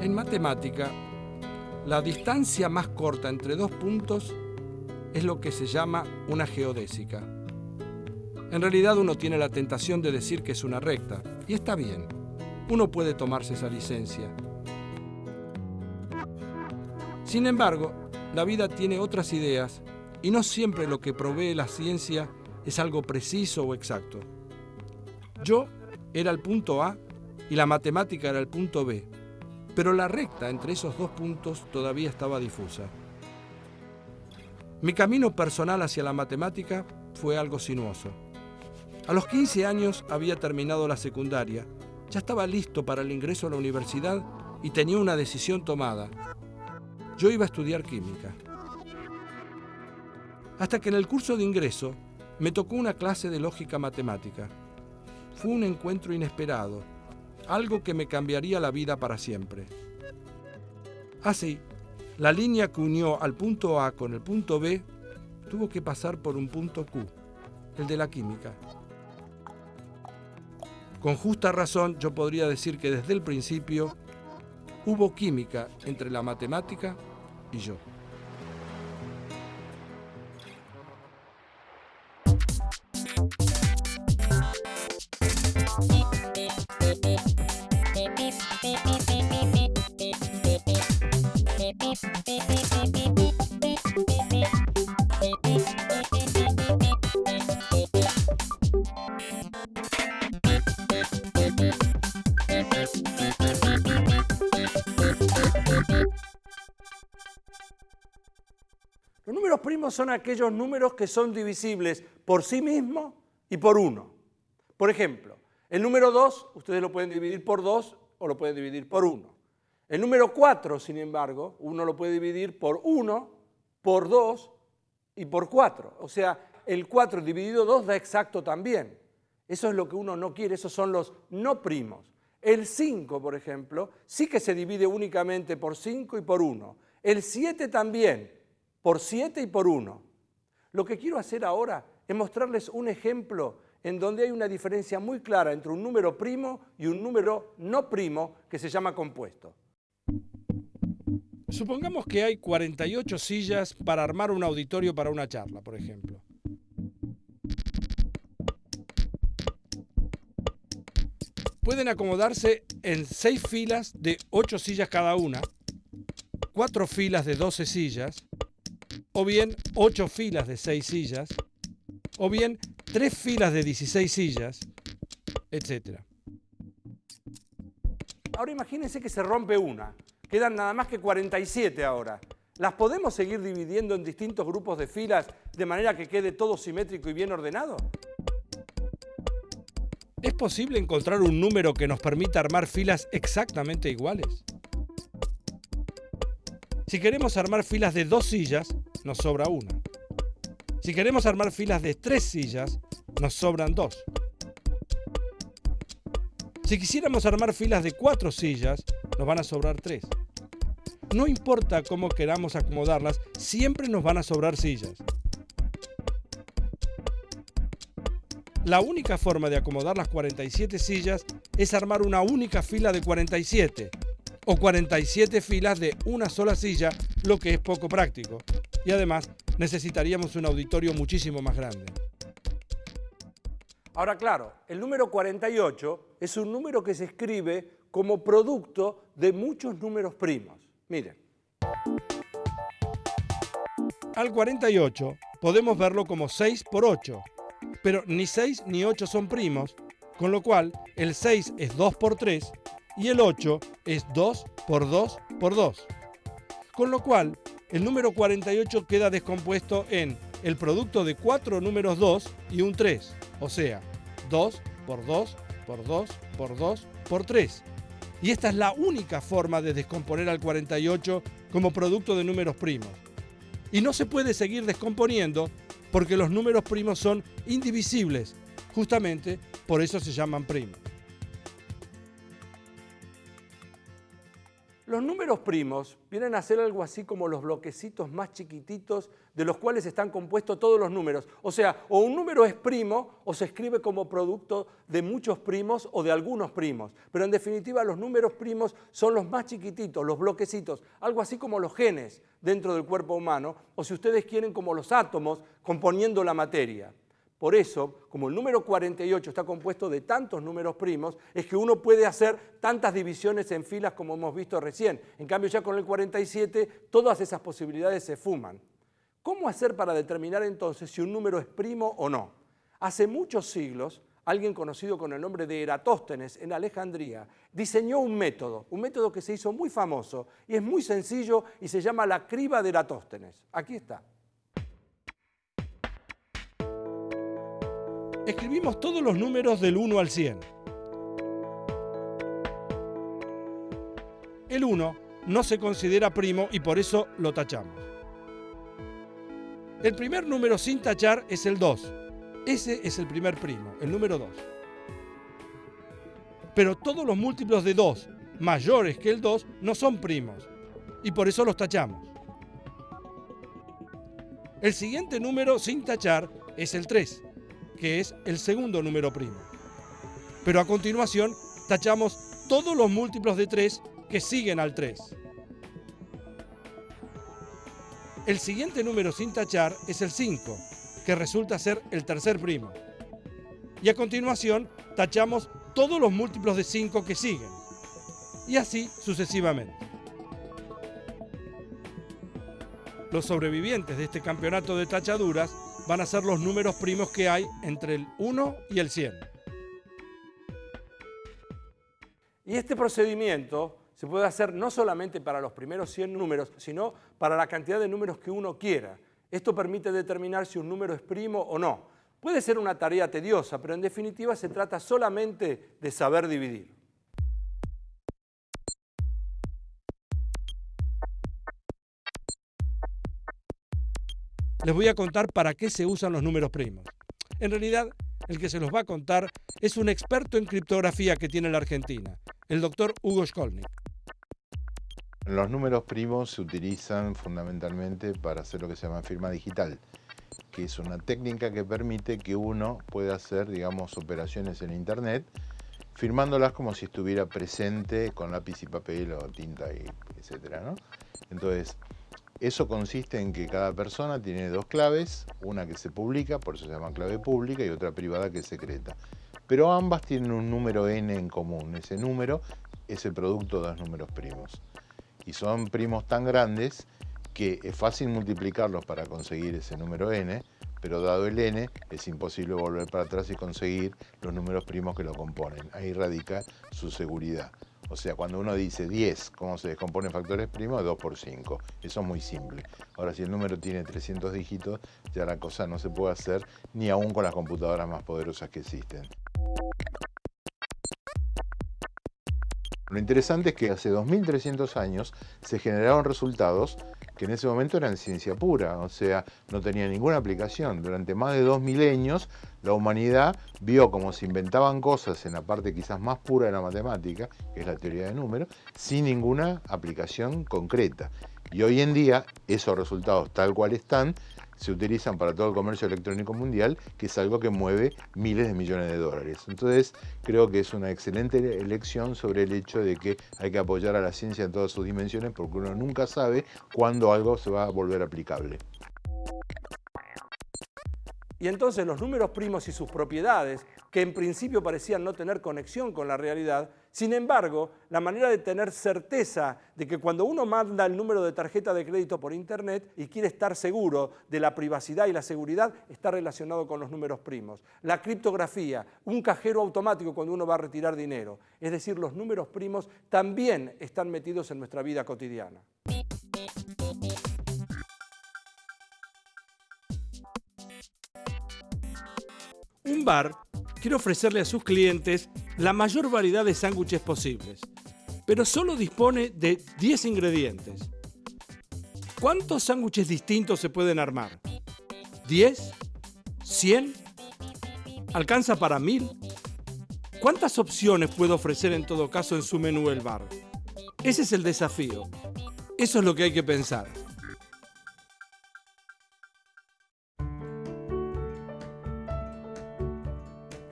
En matemática, la distancia más corta entre dos puntos es lo que se llama una geodésica. En realidad uno tiene la tentación de decir que es una recta, y está bien. Uno puede tomarse esa licencia. Sin embargo, la vida tiene otras ideas y no siempre lo que provee la ciencia es algo preciso o exacto. Yo era el punto A y la matemática era el punto B, pero la recta entre esos dos puntos todavía estaba difusa. Mi camino personal hacia la matemática fue algo sinuoso. A los 15 años había terminado la secundaria, ya estaba listo para el ingreso a la universidad y tenía una decisión tomada. Yo iba a estudiar química. Hasta que en el curso de ingreso me tocó una clase de lógica matemática. Fue un encuentro inesperado, algo que me cambiaría la vida para siempre. Así, la línea que unió al punto A con el punto B tuvo que pasar por un punto Q, el de la química. Con justa razón yo podría decir que desde el principio hubo química entre la matemática y yo. Son aquellos números que son divisibles por sí mismos y por uno. Por ejemplo, el número 2 ustedes lo pueden dividir por 2 o lo pueden dividir por 1. El número 4, sin embargo, uno lo puede dividir por 1, por 2 y por 4. O sea, el 4 dividido 2 da exacto también. Eso es lo que uno no quiere, esos son los no primos. El 5, por ejemplo, sí que se divide únicamente por 5 y por 1. El 7 también, por 7 y por 1. Lo que quiero hacer ahora es mostrarles un ejemplo en donde hay una diferencia muy clara entre un número primo y un número no primo que se llama compuesto. Supongamos que hay 48 sillas para armar un auditorio para una charla, por ejemplo. Pueden acomodarse en 6 filas de 8 sillas cada una, 4 filas de 12 sillas, o bien 8 filas de 6 sillas, o bien 3 filas de 16 sillas, etc. Ahora imagínense que se rompe una. Quedan nada más que 47 ahora. ¿Las podemos seguir dividiendo en distintos grupos de filas de manera que quede todo simétrico y bien ordenado? ¿Es posible encontrar un número que nos permita armar filas exactamente iguales? Si queremos armar filas de dos sillas, nos sobra una. Si queremos armar filas de tres sillas, nos sobran dos. Si quisiéramos armar filas de cuatro sillas, nos van a sobrar tres. No importa cómo queramos acomodarlas, siempre nos van a sobrar sillas. La única forma de acomodar las 47 sillas es armar una única fila de 47 o 47 filas de una sola silla, lo que es poco práctico. Y además necesitaríamos un auditorio muchísimo más grande. Ahora, claro, el número 48 es un número que se escribe como producto de muchos números primos. Miren. Al 48 podemos verlo como 6 por 8, pero ni 6 ni 8 son primos, con lo cual el 6 es 2 por 3 y el 8 es 2 por 2 por 2. Con lo cual, el número 48 queda descompuesto en el producto de 4 números 2 y un 3, o sea, 2 por 2 por 2 por 2 por 3. Y esta es la única forma de descomponer al 48 como producto de números primos. Y no se puede seguir descomponiendo porque los números primos son indivisibles. Justamente por eso se llaman primos. Los números primos vienen a ser algo así como los bloquecitos más chiquititos de los cuales están compuestos todos los números. O sea, o un número es primo o se escribe como producto de muchos primos o de algunos primos. Pero en definitiva los números primos son los más chiquititos, los bloquecitos, algo así como los genes dentro del cuerpo humano o si ustedes quieren como los átomos componiendo la materia. Por eso, como el número 48 está compuesto de tantos números primos, es que uno puede hacer tantas divisiones en filas como hemos visto recién. En cambio, ya con el 47, todas esas posibilidades se fuman. ¿Cómo hacer para determinar entonces si un número es primo o no? Hace muchos siglos, alguien conocido con el nombre de Eratóstenes en Alejandría diseñó un método, un método que se hizo muy famoso y es muy sencillo y se llama la criba de Eratóstenes. Aquí está. Escribimos todos los números del 1 al 100. El 1 no se considera primo y por eso lo tachamos. El primer número sin tachar es el 2. Ese es el primer primo, el número 2. Pero todos los múltiplos de 2 mayores que el 2 no son primos y por eso los tachamos. El siguiente número sin tachar es el 3 que es el segundo número primo. Pero a continuación tachamos todos los múltiplos de 3 que siguen al 3. El siguiente número sin tachar es el 5, que resulta ser el tercer primo. Y a continuación tachamos todos los múltiplos de 5 que siguen. Y así sucesivamente. Los sobrevivientes de este campeonato de tachaduras van a ser los números primos que hay entre el 1 y el 100. Y este procedimiento se puede hacer no solamente para los primeros 100 números, sino para la cantidad de números que uno quiera. Esto permite determinar si un número es primo o no. Puede ser una tarea tediosa, pero en definitiva se trata solamente de saber dividir. Les voy a contar para qué se usan los números primos. En realidad, el que se los va a contar es un experto en criptografía que tiene la Argentina, el doctor Hugo Skolnik. Los números primos se utilizan fundamentalmente para hacer lo que se llama firma digital, que es una técnica que permite que uno pueda hacer, digamos, operaciones en Internet, firmándolas como si estuviera presente con lápiz y papel o tinta, y etcétera. Entonces, eso consiste en que cada persona tiene dos claves, una que se publica, por eso se llama clave pública, y otra privada que es secreta. Pero ambas tienen un número n en común. Ese número es el producto de dos números primos. Y son primos tan grandes que es fácil multiplicarlos para conseguir ese número n, pero dado el n es imposible volver para atrás y conseguir los números primos que lo componen. Ahí radica su seguridad. O sea, cuando uno dice 10, ¿cómo se descompone factores primos? 2 por 5. Eso es muy simple. Ahora, si el número tiene 300 dígitos, ya la cosa no se puede hacer ni aún con las computadoras más poderosas que existen. Lo interesante es que hace 2.300 años se generaron resultados que en ese momento eran ciencia pura, o sea, no tenía ninguna aplicación. Durante más de dos milenios la humanidad vio cómo se inventaban cosas en la parte quizás más pura de la matemática, que es la teoría de números, sin ninguna aplicación concreta. Y hoy en día esos resultados tal cual están se utilizan para todo el comercio electrónico mundial, que es algo que mueve miles de millones de dólares. Entonces, creo que es una excelente elección sobre el hecho de que hay que apoyar a la ciencia en todas sus dimensiones, porque uno nunca sabe cuándo algo se va a volver aplicable. Y entonces los números primos y sus propiedades, que en principio parecían no tener conexión con la realidad, sin embargo, la manera de tener certeza de que cuando uno manda el número de tarjeta de crédito por Internet y quiere estar seguro de la privacidad y la seguridad, está relacionado con los números primos. La criptografía, un cajero automático cuando uno va a retirar dinero. Es decir, los números primos también están metidos en nuestra vida cotidiana. Un bar quiere ofrecerle a sus clientes la mayor variedad de sándwiches posibles, pero solo dispone de 10 ingredientes. ¿Cuántos sándwiches distintos se pueden armar? ¿10? ¿100? ¿Alcanza para 1000? ¿Cuántas opciones puede ofrecer en todo caso en su menú el bar? Ese es el desafío. Eso es lo que hay que pensar.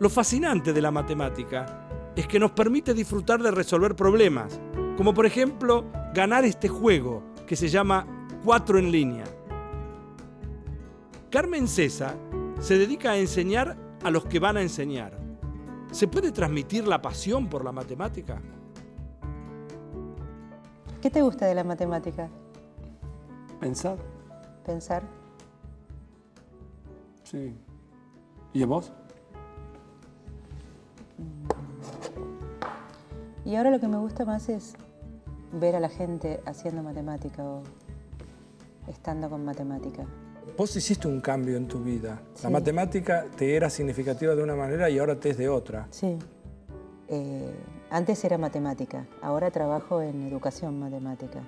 Lo fascinante de la matemática es que nos permite disfrutar de resolver problemas, como por ejemplo ganar este juego que se llama 4 en línea. Carmen César se dedica a enseñar a los que van a enseñar. ¿Se puede transmitir la pasión por la matemática? ¿Qué te gusta de la matemática? Pensar, Pensar. sí. ¿Y a vos? Y ahora lo que me gusta más es ver a la gente haciendo matemática o estando con matemática. Vos hiciste un cambio en tu vida. La matemática te era significativa de una manera y ahora te es de otra. Sí. Eh, antes era matemática, ahora trabajo en educación matemática.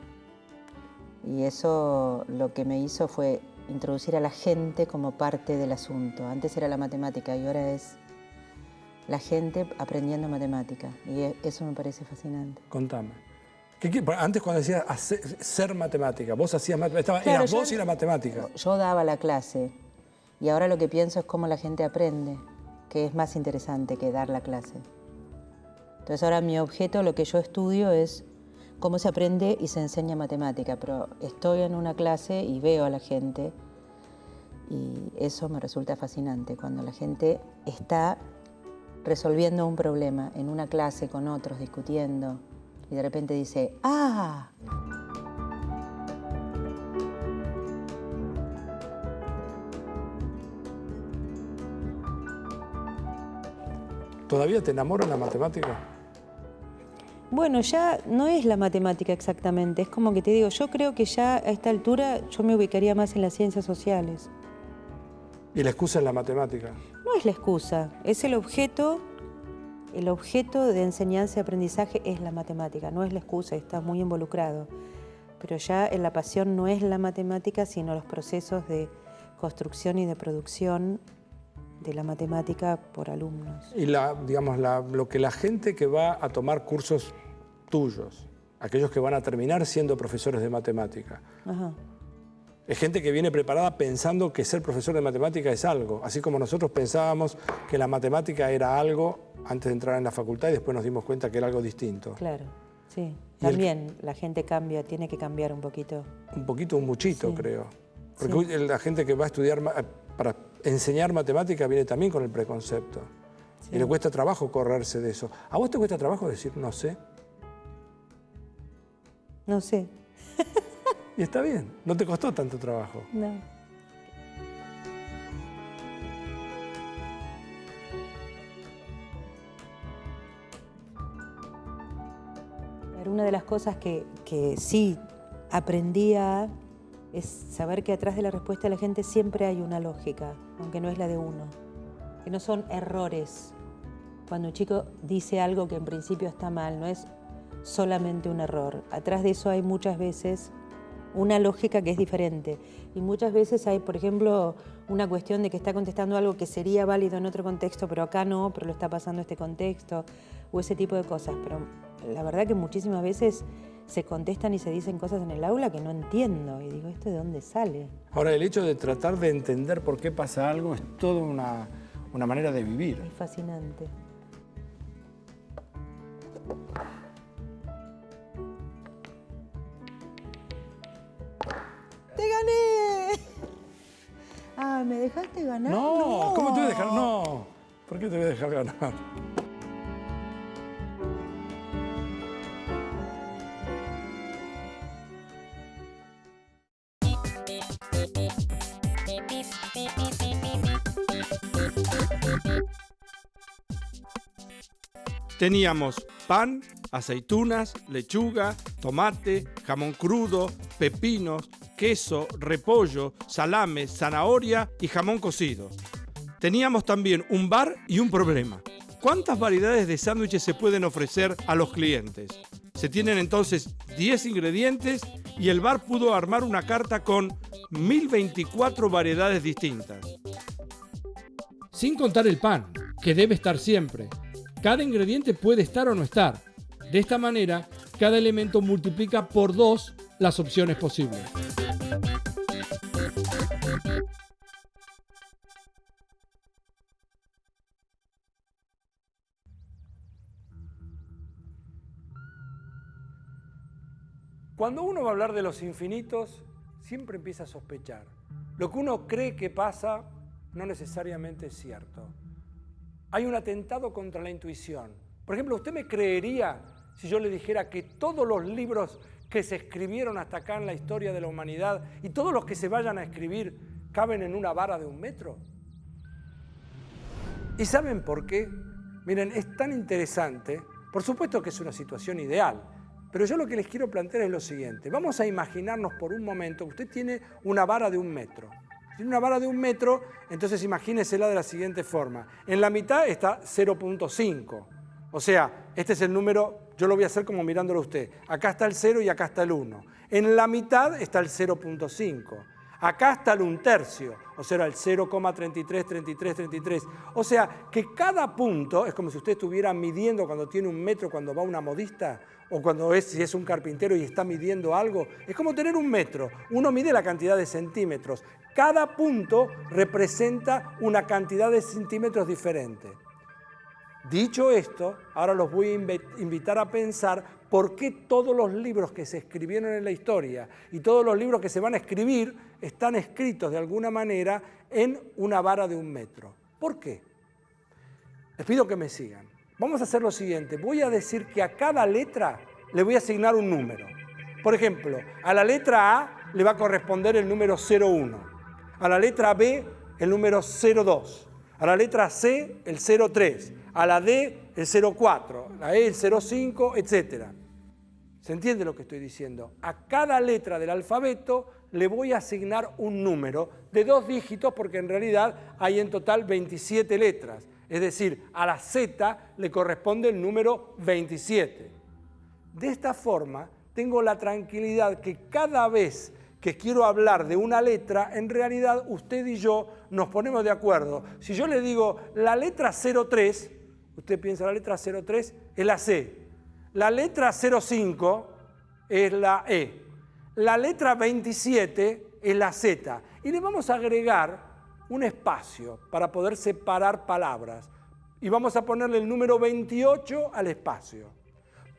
Y eso lo que me hizo fue introducir a la gente como parte del asunto. Antes era la matemática y ahora es la gente aprendiendo matemática. Y e- eso me parece fascinante. Contame. ¿Qué qué- antes cuando decías hacer- ser matemática, vos hacías matemática, Claro, eras yo- vos y la matemática. Yo daba la clase y ahora lo que pienso es cómo la gente aprende, que es más interesante que dar la clase. Entonces ahora mi objeto, lo que yo estudio es cómo se aprende y se enseña matemática, pero estoy en una clase y veo a la gente y eso me resulta fascinante, cuando la gente está resolviendo un problema en una clase con otros, discutiendo, y de repente dice, ¡ah! ¿Todavía te enamora la matemática? Bueno, ya no es la matemática exactamente, es como que te digo, yo creo que ya a esta altura yo me ubicaría más en las ciencias sociales. Y la excusa es la matemática. No es la excusa, es el objeto, el objeto de enseñanza y aprendizaje es la matemática, no es la excusa, está muy involucrado. Pero ya en la pasión no es la matemática, sino los procesos de construcción y de producción de la matemática por alumnos. Y la, digamos, la- lo que la gente que va a tomar cursos tuyos, aquellos que van a terminar siendo profesores de matemática, Ajá. Es gente que viene preparada pensando que ser profesor de matemática es algo, así como nosotros pensábamos que la matemática era algo antes de entrar en la facultad y después nos dimos cuenta que era algo distinto. Claro, sí. Y el- También la gente cambia, tiene que cambiar un poquito. Un poquito, un muchito, Sí. creo. Porque Sí. la gente que va a estudiar, ma- para enseñar matemática viene también con el preconcepto. Sí. Y le cuesta trabajo correrse de eso. ¿A vos te cuesta trabajo decir no sé? No sé, Y está bien, no te costó tanto trabajo. no. Pero Una de las cosas que, que sí aprendía es saber que atrás de la respuesta de la gente siempre hay una lógica, aunque no es la de uno. Que no son errores. Cuando un chico dice algo que en principio está mal, no es solamente un error. Atrás de eso hay muchas veces una lógica que es diferente. Y muchas veces hay, por ejemplo, una cuestión de que está contestando algo que sería válido en otro contexto, pero acá no, pero lo está pasando este contexto, o ese tipo de cosas. Pero la verdad que muchísimas veces se contestan y se dicen cosas en el aula que no entiendo. Y digo, ¿esto de dónde sale? Ahora, el hecho de tratar de entender por qué pasa algo es toda una, una manera de vivir. Es fascinante. Ah, ¿me dejaste ganar? No, ¿cómo te voy a dejar? No. ¿Por qué te voy a dejar ganar? Teníamos pan, aceitunas, lechuga, tomate, jamón crudo, pepinos, queso, repollo, salame, zanahoria y jamón cocido. Teníamos también un bar y un problema. ¿Cuántas variedades de sándwiches se pueden ofrecer a los clientes? Se tienen entonces 10 ingredientes y el bar pudo armar una carta con 1024 variedades distintas. Sin contar el pan, que debe estar siempre. Cada ingrediente puede estar o no estar. De esta manera, cada elemento multiplica por 2 las opciones posibles. Cuando uno va a hablar de los infinitos, siempre empieza a sospechar. Lo que uno cree que pasa no necesariamente es cierto. Hay un atentado contra la intuición. Por ejemplo, ¿usted me creería si yo le dijera que todos los libros que se escribieron hasta acá en la historia de la humanidad y todos los que se vayan a escribir caben en una vara de un metro? ¿Y saben por qué? Miren, es tan interesante. Por supuesto que es una situación ideal. Pero yo lo que les quiero plantear es lo siguiente. Vamos a imaginarnos por un momento que usted tiene una vara de un metro. Tiene una vara de un metro, entonces imagínesela de la siguiente forma. En la mitad está 0.5. O sea, este es el número, yo lo voy a hacer como mirándolo a usted. Acá está el 0 y acá está el 1. En la mitad está el 0.5. Acá está el un tercio, o sea, el 0,33, 33, 33. O sea, que cada punto, es como si usted estuviera midiendo cuando tiene un metro, cuando va una modista, o cuando es, si es un carpintero y está midiendo algo, es como tener un metro. Uno mide la cantidad de centímetros. Cada punto representa una cantidad de centímetros diferente. Dicho esto, ahora los voy a invitar a pensar por qué todos los libros que se escribieron en la historia y todos los libros que se van a escribir están escritos de alguna manera en una vara de un metro. ¿Por qué? Les pido que me sigan. Vamos a hacer lo siguiente, voy a decir que a cada letra le voy a asignar un número. Por ejemplo, a la letra A le va a corresponder el número 01, a la letra B el número 02, a la letra C el 03, a la D el 04, la E el 05, etc. ¿Se entiende lo que estoy diciendo? A cada letra del alfabeto le voy a asignar un número de dos dígitos porque en realidad hay en total 27 letras. Es decir, a la Z le corresponde el número 27. De esta forma, tengo la tranquilidad que cada vez que quiero hablar de una letra, en realidad usted y yo nos ponemos de acuerdo. Si yo le digo la letra 03, usted piensa la letra 03 es la C. La letra 05 es la E. La letra 27 es la Z. Y le vamos a agregar un espacio para poder separar palabras y vamos a ponerle el número 28 al espacio.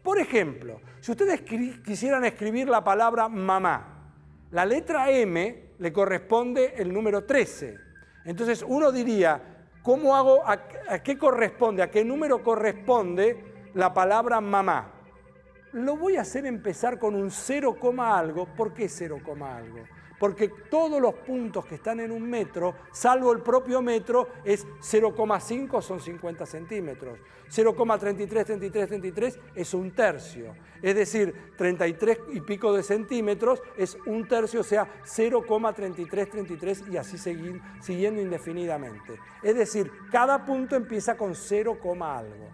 Por ejemplo, si ustedes quisieran escribir la palabra mamá, la letra M le corresponde el número 13. Entonces uno diría, ¿cómo hago, a, qué corresponde, a qué número corresponde la palabra mamá? Lo voy a hacer empezar con un 0, algo. ¿Por qué 0, algo? Porque todos los puntos que están en un metro, salvo el propio metro, es 0,5 son 50 centímetros. 0,33, 33, 33 es un tercio. Es decir, 33 y pico de centímetros es un tercio, o sea, 0,33, 33 y así siguiendo indefinidamente. Es decir, cada punto empieza con 0, algo.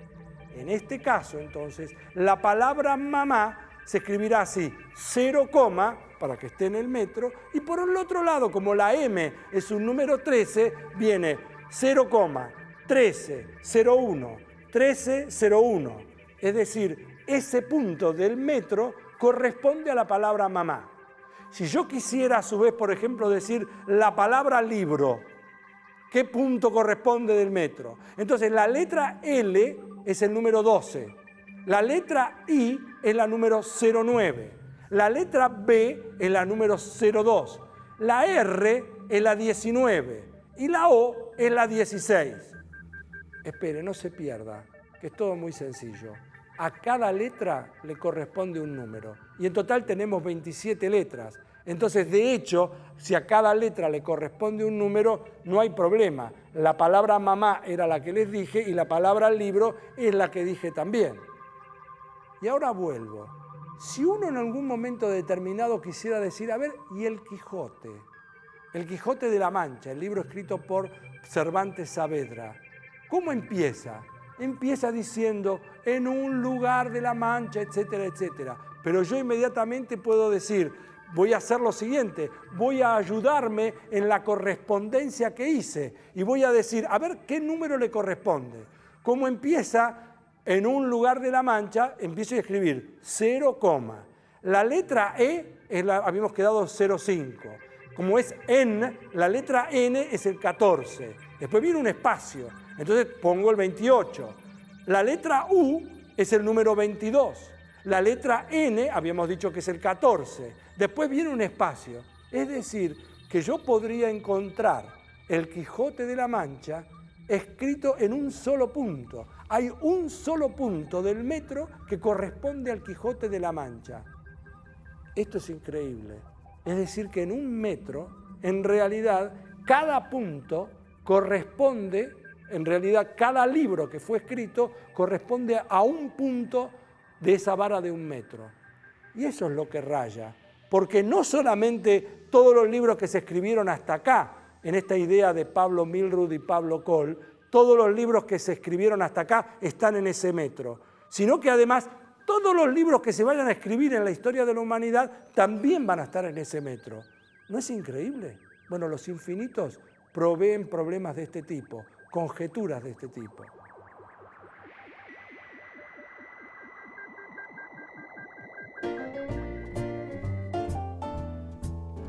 En este caso, entonces, la palabra mamá se escribirá así, 0, para que esté en el metro, y por el otro lado, como la M es un número 13, viene 0, 13, 01, 13, 01. Es decir, ese punto del metro corresponde a la palabra mamá. Si yo quisiera a su vez, por ejemplo, decir la palabra libro, ¿qué punto corresponde del metro? Entonces la letra L es el número 12, la letra I es la número 09. La letra B es la número 02. La R es la 19. Y la O es la 16. Espere, no se pierda, que es todo muy sencillo. A cada letra le corresponde un número. Y en total tenemos 27 letras. Entonces, de hecho, si a cada letra le corresponde un número, no hay problema. La palabra mamá era la que les dije y la palabra libro es la que dije también. Y ahora vuelvo. Si uno en algún momento determinado quisiera decir, a ver, ¿y el Quijote? El Quijote de la Mancha, el libro escrito por Cervantes Saavedra. ¿Cómo empieza? Empieza diciendo, en un lugar de la Mancha, etcétera, etcétera. Pero yo inmediatamente puedo decir, voy a hacer lo siguiente, voy a ayudarme en la correspondencia que hice y voy a decir, a ver, ¿qué número le corresponde? ¿Cómo empieza? En un lugar de la mancha empiezo a escribir 0, la letra E la, habíamos quedado 0,5. Como es N, la letra N es el 14. Después viene un espacio, entonces pongo el 28. La letra U es el número 22. La letra N habíamos dicho que es el 14. Después viene un espacio. Es decir, que yo podría encontrar el Quijote de la Mancha escrito en un solo punto. Hay un solo punto del metro que corresponde al Quijote de la Mancha. Esto es increíble. Es decir, que en un metro, en realidad, cada punto corresponde, en realidad, cada libro que fue escrito corresponde a un punto de esa vara de un metro. Y eso es lo que raya. Porque no solamente todos los libros que se escribieron hasta acá, en esta idea de Pablo Milrud y Pablo Cole, todos los libros que se escribieron hasta acá están en ese metro, sino que además todos los libros que se vayan a escribir en la historia de la humanidad también van a estar en ese metro. ¿No es increíble? Bueno, los infinitos proveen problemas de este tipo, conjeturas de este tipo.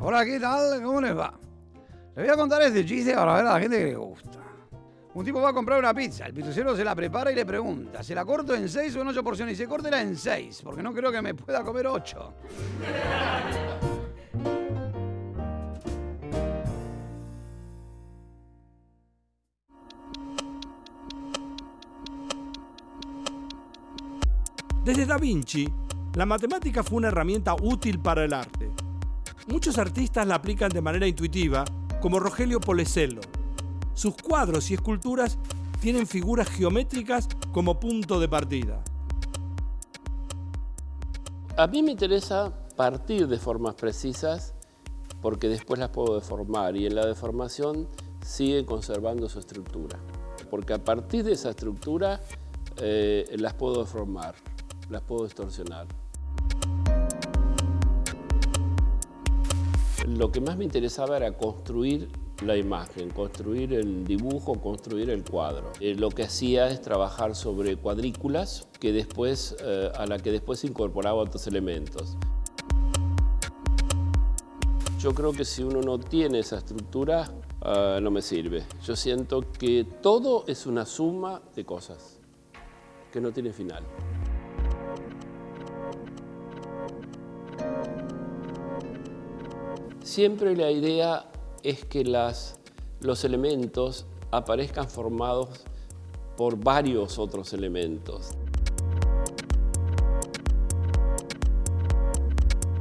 Hola, ¿qué tal? ¿Cómo les va? Les voy a contar este chiste para ver a la gente que le gusta. Un tipo va a comprar una pizza, el pitucero se la prepara y le pregunta, ¿se la corto en seis o en ocho porciones? Y se córtela en seis, porque no creo que me pueda comer ocho. Desde Da Vinci, la matemática fue una herramienta útil para el arte. Muchos artistas la aplican de manera intuitiva, como Rogelio Polesello, sus cuadros y esculturas tienen figuras geométricas como punto de partida. A mí me interesa partir de formas precisas porque después las puedo deformar y en la deformación sigue conservando su estructura. Porque a partir de esa estructura eh, las puedo deformar, las puedo distorsionar. Lo que más me interesaba era construir la imagen, construir el dibujo, construir el cuadro. Eh, lo que hacía es trabajar sobre cuadrículas que después, eh, a la que después incorporaba otros elementos. Yo creo que si uno no tiene esa estructura, ah, no me sirve. Yo siento que todo es una suma de cosas, que no tiene final. Siempre la idea es que los elementos aparezcan formados por varios otros elementos.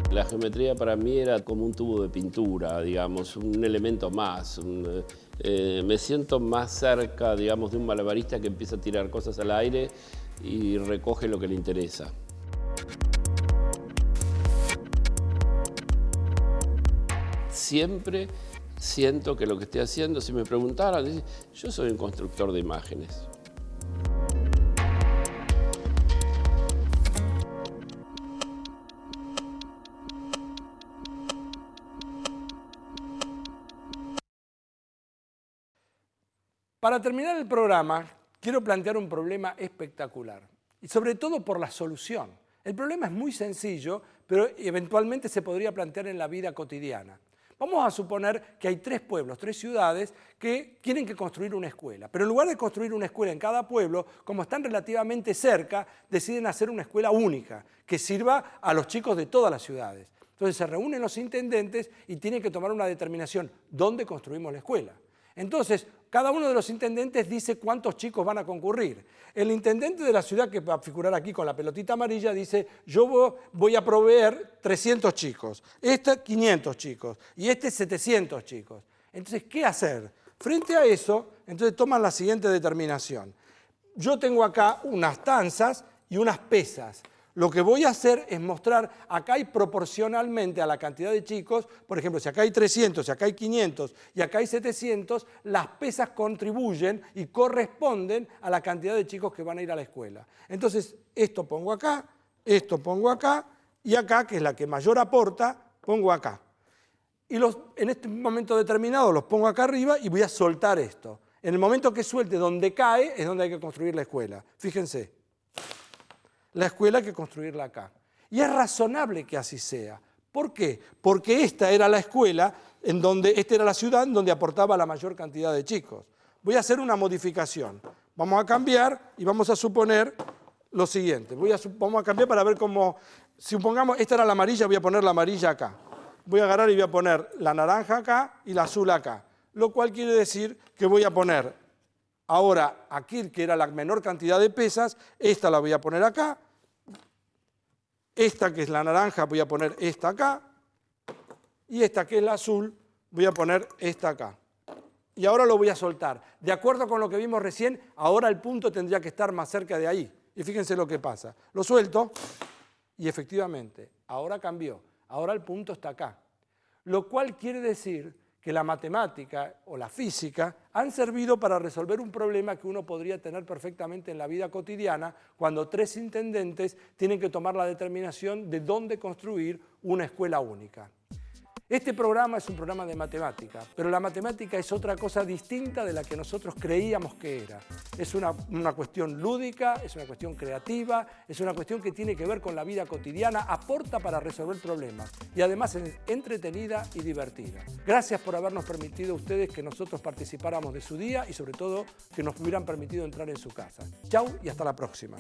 La geometría para mí era como un tubo de pintura, digamos, un elemento más. Eh, me siento más cerca, digamos, de un malabarista que empieza a tirar cosas al aire y recoge lo que le interesa. Siempre siento que lo que estoy haciendo, si me preguntaran, yo soy un constructor de imágenes. Para terminar el programa, quiero plantear un problema espectacular, y sobre todo por la solución. El problema es muy sencillo, pero eventualmente se podría plantear en la vida cotidiana. Vamos a suponer que hay tres pueblos, tres ciudades que tienen que construir una escuela. Pero en lugar de construir una escuela en cada pueblo, como están relativamente cerca, deciden hacer una escuela única que sirva a los chicos de todas las ciudades. Entonces se reúnen los intendentes y tienen que tomar una determinación, ¿dónde construimos la escuela? Entonces, cada uno de los intendentes dice cuántos chicos van a concurrir. El intendente de la ciudad que va a figurar aquí con la pelotita amarilla dice, yo voy a proveer 300 chicos, este 500 chicos y este 700 chicos. Entonces, ¿qué hacer? Frente a eso, entonces toman la siguiente determinación. Yo tengo acá unas tanzas y unas pesas. Lo que voy a hacer es mostrar, acá hay proporcionalmente a la cantidad de chicos, por ejemplo, si acá hay 300, si acá hay 500 y acá hay 700, las pesas contribuyen y corresponden a la cantidad de chicos que van a ir a la escuela. Entonces, esto pongo acá, esto pongo acá y acá, que es la que mayor aporta, pongo acá. Y en este momento determinado los pongo acá arriba y voy a soltar esto. En el momento que suelte donde cae es donde hay que construir la escuela. Fíjense. La escuela que construirla acá. Y es razonable que así sea. ¿Por qué? Porque esta era la escuela, en donde, esta era la ciudad en donde aportaba la mayor cantidad de chicos. Voy a hacer una modificación. Vamos a cambiar y vamos a suponer lo siguiente. Voy a, vamos a cambiar para ver cómo... Supongamos, esta era la amarilla, voy a poner la amarilla acá. Voy a agarrar y voy a poner la naranja acá y la azul acá. Lo cual quiere decir que voy a poner ahora aquí, que era la menor cantidad de pesas, esta la voy a poner acá. Esta que es la naranja voy a poner esta acá. Y esta que es la azul voy a poner esta acá. Y ahora lo voy a soltar. De acuerdo con lo que vimos recién, ahora el punto tendría que estar más cerca de ahí. Y fíjense lo que pasa. Lo suelto y efectivamente, ahora cambió. Ahora el punto está acá. Lo cual quiere decir que la matemática o la física han servido para resolver un problema que uno podría tener perfectamente en la vida cotidiana cuando tres intendentes tienen que tomar la determinación de dónde construir una escuela única. Este programa es un programa de matemática, pero la matemática es otra cosa distinta de la que nosotros creíamos que era. Es una, cuestión lúdica, es una cuestión creativa, es una cuestión que tiene que ver con la vida cotidiana, aporta para resolver problemas y además es entretenida y divertida. Gracias por habernos permitido a ustedes que nosotros participáramos de su día y sobre todo que nos hubieran permitido entrar en su casa. Chau y hasta la próxima.